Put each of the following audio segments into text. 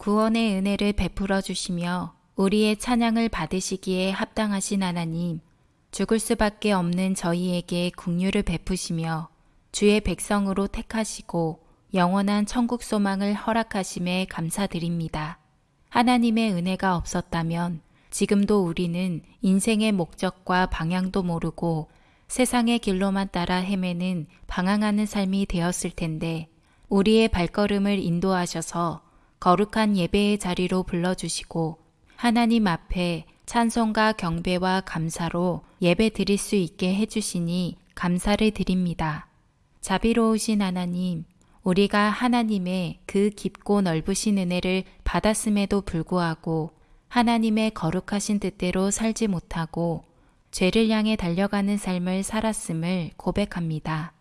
구원의 은혜를 베풀어 주시며 우리의 찬양을 받으시기에 합당하신 하나님, 죽을 수밖에 없는 저희에게 국류를 베푸시며 주의 백성으로 택하시고 영원한 천국 소망을 허락하심에 감사드립니다. 하나님의 은혜가 없었다면 지금도 우리는 인생의 목적과 방향도 모르고 세상의 길로만 따라 헤매는 방황하는 삶이 되었을 텐데 우리의 발걸음을 인도하셔서 거룩한 예배의 자리로 불러주시고 하나님 앞에 찬송과 경배와 감사로 예배 드릴 수 있게 해주시니 감사를 드립니다. 자비로우신 하나님, 우리가 하나님의 그 깊고 넓으신 은혜를 받았음에도 불구하고 하나님의 거룩하신 뜻대로 살지 못하고 죄를 향해 달려가는 삶을 살았음을 고백합니다.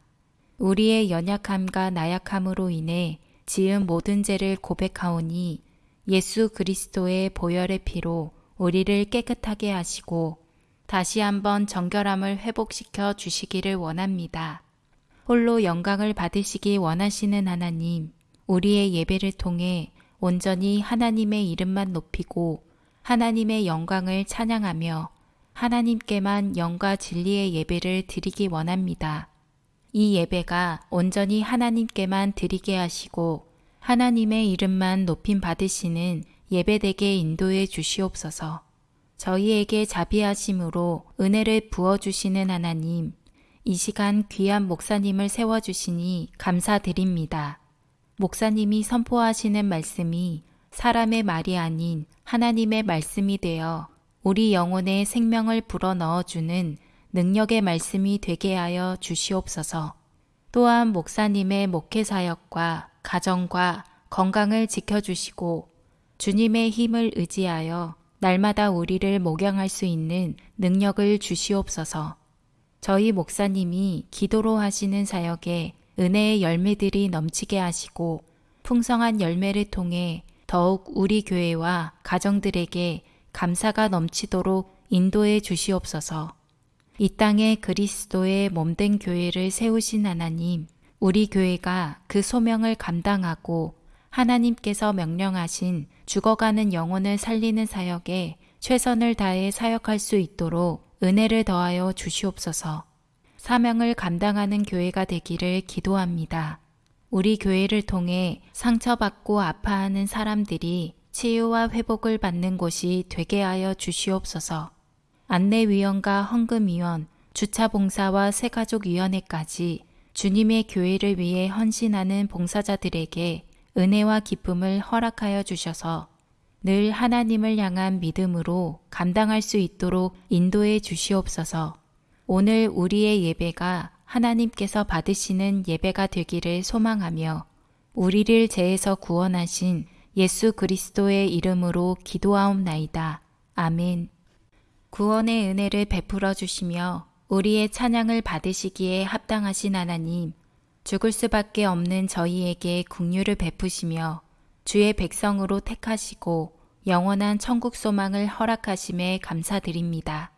우리의 연약함과 나약함으로 인해 지은 모든 죄를 고백하오니 예수 그리스도의 보혈의 피로 우리를 깨끗하게 하시고 다시 한번 정결함을 회복시켜 주시기를 원합니다. 홀로 영광을 받으시기 원하시는 하나님, 우리의 예배를 통해 온전히 하나님의 이름만 높이고 하나님의 영광을 찬양하며 하나님께만 영과 진리의 예배를 드리기 원합니다. 이 예배가 온전히 하나님께만 드리게 하시고 하나님의 이름만 높임 받으시는 예배되게 인도해 주시옵소서. 저희에게 자비하심으로 은혜를 부어주시는 하나님, 이 시간 귀한 목사님을 세워주시니 감사드립니다. 목사님이 선포하시는 말씀이 사람의 말이 아닌 하나님의 말씀이 되어 우리 영혼에 생명을 불어 넣어주는 능력의 말씀이 되게 하여 주시옵소서. 또한 목사님의 목회 사역과 가정과 건강을 지켜주시고 주님의 힘을 의지하여 날마다 우리를 목양할 수 있는 능력을 주시옵소서. 저희 목사님이 기도로 하시는 사역에 은혜의 열매들이 넘치게 하시고 풍성한 열매를 통해 더욱 우리 교회와 가정들에게 감사가 넘치도록 인도해 주시옵소서. 이 땅에 그리스도의 몸된 교회를 세우신 하나님, 우리 교회가 그 소명을 감당하고 하나님께서 명령하신 죽어가는 영혼을 살리는 사역에 최선을 다해 사역할 수 있도록 은혜를 더하여 주시옵소서. 사명을 감당하는 교회가 되기를 기도합니다. 우리 교회를 통해 상처받고 아파하는 사람들이 치유와 회복을 받는 곳이 되게 하여 주시옵소서. 안내위원과 헌금위원, 주차봉사와 새가족위원회까지 주님의 교회를 위해 헌신하는 봉사자들에게 은혜와 기쁨을 허락하여 주셔서 늘 하나님을 향한 믿음으로 감당할 수 있도록 인도해 주시옵소서. 오늘 우리의 예배가 하나님께서 받으시는 예배가 되기를 소망하며 우리를 죄에서 구원하신 예수 그리스도의 이름으로 기도하옵나이다. 아멘. 구원의 은혜를 베풀어 주시며 우리의 찬양을 받으시기에 합당하신 하나님, 죽을 수밖에 없는 저희에게 국류를 베푸시며 주의 백성으로 택하시고 영원한 천국 소망을 허락하심에 감사드립니다.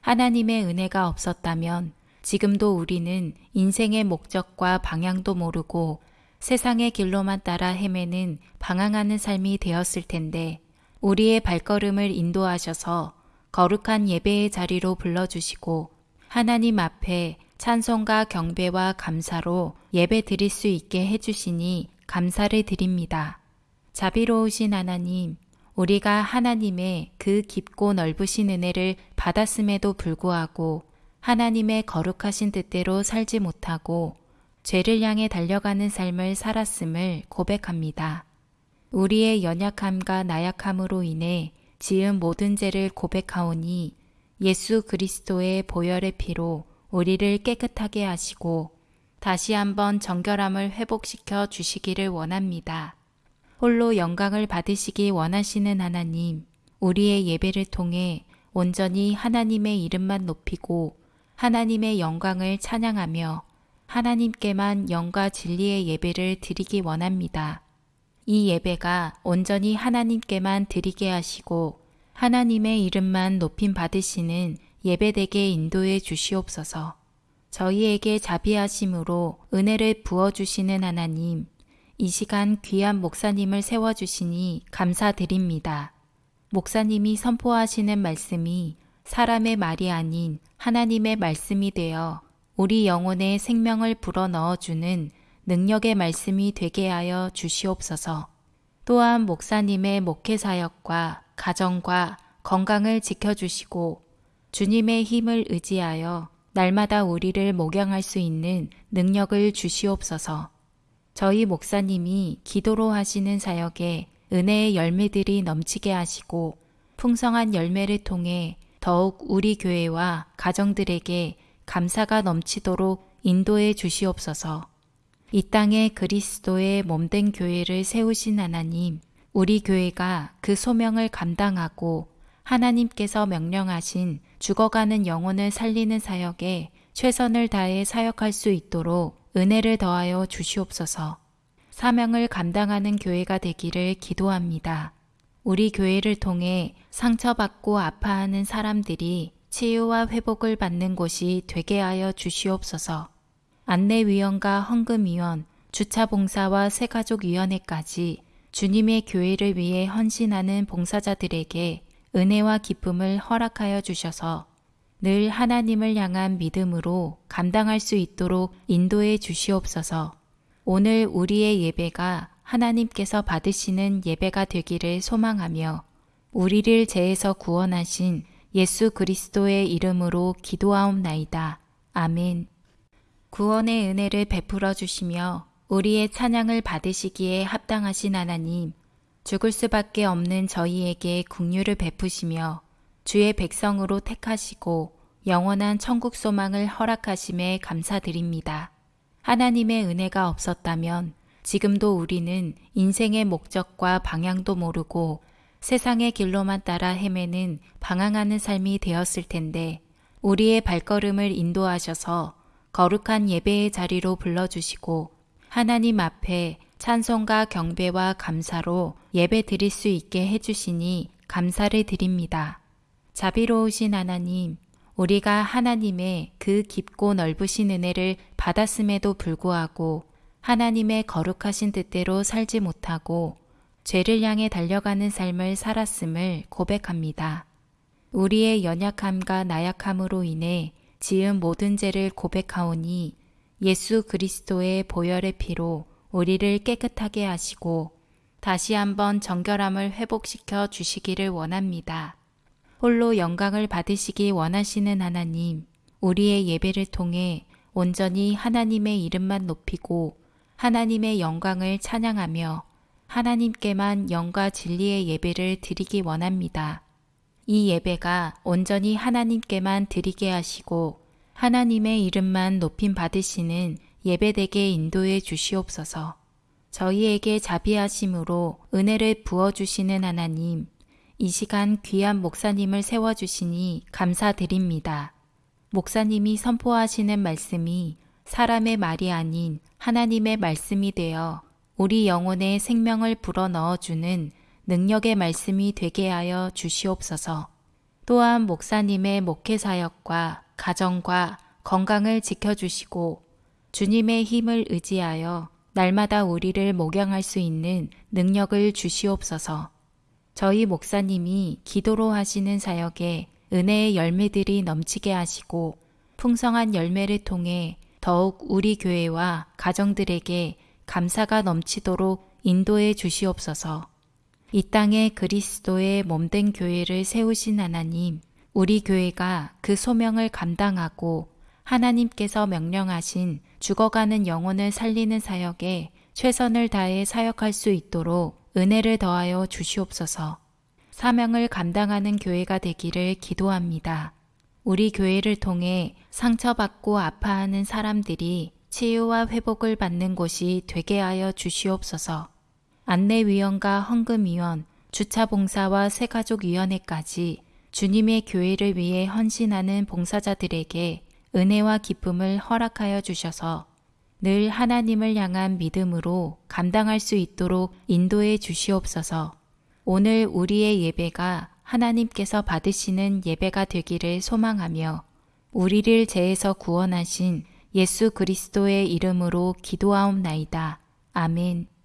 하나님의 은혜가 없었다면 지금도 우리는 인생의 목적과 방향도 모르고 세상의 길로만 따라 헤매는 방황하는 삶이 되었을 텐데 우리의 발걸음을 인도하셔서 거룩한 예배의 자리로 불러주시고 하나님 앞에 찬송과 경배와 감사로 예배 드릴 수 있게 해주시니 감사를 드립니다. 자비로우신 하나님, 우리가 하나님의 그 깊고 넓으신 은혜를 받았음에도 불구하고 하나님의 거룩하신 뜻대로 살지 못하고 죄를 향해 달려가는 삶을 살았음을 고백합니다. 우리의 연약함과 나약함으로 인해 지은 모든 죄를 고백하오니 예수 그리스도의 보혈의 피로 우리를 깨끗하게 하시고 다시 한번 정결함을 회복시켜 주시기를 원합니다. 홀로 영광을 받으시기 원하시는 하나님, 우리의 예배를 통해 온전히 하나님의 이름만 높이고 하나님의 영광을 찬양하며 하나님께만 영과 진리의 예배를 드리기 원합니다. 이 예배가 온전히 하나님께만 드리게 하시고 하나님의 이름만 높임 받으시는 예배되게 인도해 주시옵소서. 저희에게 자비하심으로 은혜를 부어주시는 하나님, 이 시간 귀한 목사님을 세워주시니 감사드립니다. 목사님이 선포하시는 말씀이 사람의 말이 아닌 하나님의 말씀이 되어 우리 영혼에 생명을 불어 넣어주는 능력의 말씀이 되게 하여 주시옵소서. 또한 목사님의 목회 사역과 가정과 건강을 지켜주시고 주님의 힘을 의지하여 날마다 우리를 목양할 수 있는 능력을 주시옵소서. 저희 목사님이 기도로 하시는 사역에 은혜의 열매들이 넘치게 하시고 풍성한 열매를 통해 더욱 우리 교회와 가정들에게 감사가 넘치도록 인도해 주시옵소서. 이 땅에 그리스도의 몸된 교회를 세우신 하나님, 우리 교회가 그 소명을 감당하고 하나님께서 명령하신 죽어가는 영혼을 살리는 사역에 최선을 다해 사역할 수 있도록 은혜를 더하여 주시옵소서. 사명을 감당하는 교회가 되기를 기도합니다. 우리 교회를 통해 상처받고 아파하는 사람들이 치유와 회복을 받는 곳이 되게 하여 주시옵소서. 안내위원과 헌금위원, 주차봉사와 새가족위원회까지 주님의 교회를 위해 헌신하는 봉사자들에게 은혜와 기쁨을 허락하여 주셔서 늘 하나님을 향한 믿음으로 감당할 수 있도록 인도해 주시옵소서. 오늘 우리의 예배가 하나님께서 받으시는 예배가 되기를 소망하며 우리를 죄에서 구원하신 예수 그리스도의 이름으로 기도하옵나이다. 아멘. 구원의 은혜를 베풀어 주시며 우리의 찬양을 받으시기에 합당하신 하나님, 죽을 수밖에 없는 저희에게 국류를 베푸시며 주의 백성으로 택하시고 영원한 천국 소망을 허락하심에 감사드립니다. 하나님의 은혜가 없었다면 지금도 우리는 인생의 목적과 방향도 모르고 세상의 길로만 따라 헤매는 방황하는 삶이 되었을 텐데 우리의 발걸음을 인도하셔서 거룩한 예배의 자리로 불러주시고 하나님 앞에 찬송과 경배와 감사로 예배 드릴 수 있게 해주시니 감사를 드립니다. 자비로우신 하나님, 우리가 하나님의 그 깊고 넓으신 은혜를 받았음에도 불구하고 하나님의 거룩하신 뜻대로 살지 못하고 죄를 향해 달려가는 삶을 살았음을 고백합니다. 우리의 연약함과 나약함으로 인해 지은 모든 죄를 고백하오니 예수 그리스도의 보혈의 피로 우리를 깨끗하게 하시고 다시 한번 정결함을 회복시켜 주시기를 원합니다. 홀로 영광을 받으시기 원하시는 하나님, 우리의 예배를 통해 온전히 하나님의 이름만 높이고 하나님의 영광을 찬양하며 하나님께만 영과 진리의 예배를 드리기 원합니다. 이 예배가 온전히 하나님께만 드리게 하시고 하나님의 이름만 높임 받으시는 예배되게 인도해 주시옵소서. 저희에게 자비하심으로 은혜를 부어주시는 하나님, 이 시간 귀한 목사님을 세워주시니 감사드립니다. 목사님이 선포하시는 말씀이 사람의 말이 아닌 하나님의 말씀이 되어 우리 영혼에 생명을 불어 넣어주는 능력의 말씀이 되게 하여 주시옵소서. 또한 목사님의 목회 사역과 가정과 건강을 지켜주시고 주님의 힘을 의지하여 날마다 우리를 목양할 수 있는 능력을 주시옵소서. 저희 목사님이 기도로 하시는 사역에 은혜의 열매들이 넘치게 하시고 풍성한 열매를 통해 더욱 우리 교회와 가정들에게 감사가 넘치도록 인도해 주시옵소서. 이 땅에 그리스도의 몸된 교회를 세우신 하나님, 우리 교회가 그 소명을 감당하고 하나님께서 명령하신 죽어가는 영혼을 살리는 사역에 최선을 다해 사역할 수 있도록 은혜를 더하여 주시옵소서. 사명을 감당하는 교회가 되기를 기도합니다. 우리 교회를 통해 상처받고 아파하는 사람들이 치유와 회복을 받는 곳이 되게 하여 주시옵소서. 안내위원과 헌금위원, 주차봉사와 새가족위원회까지 주님의 교회를 위해 헌신하는 봉사자들에게 은혜와 기쁨을 허락하여 주셔서 늘 하나님을 향한 믿음으로 감당할 수 있도록 인도해 주시옵소서. 오늘 우리의 예배가 하나님께서 받으시는 예배가 되기를 소망하며 우리를 죄에서 구원하신 예수 그리스도의 이름으로 기도하옵나이다. 아멘.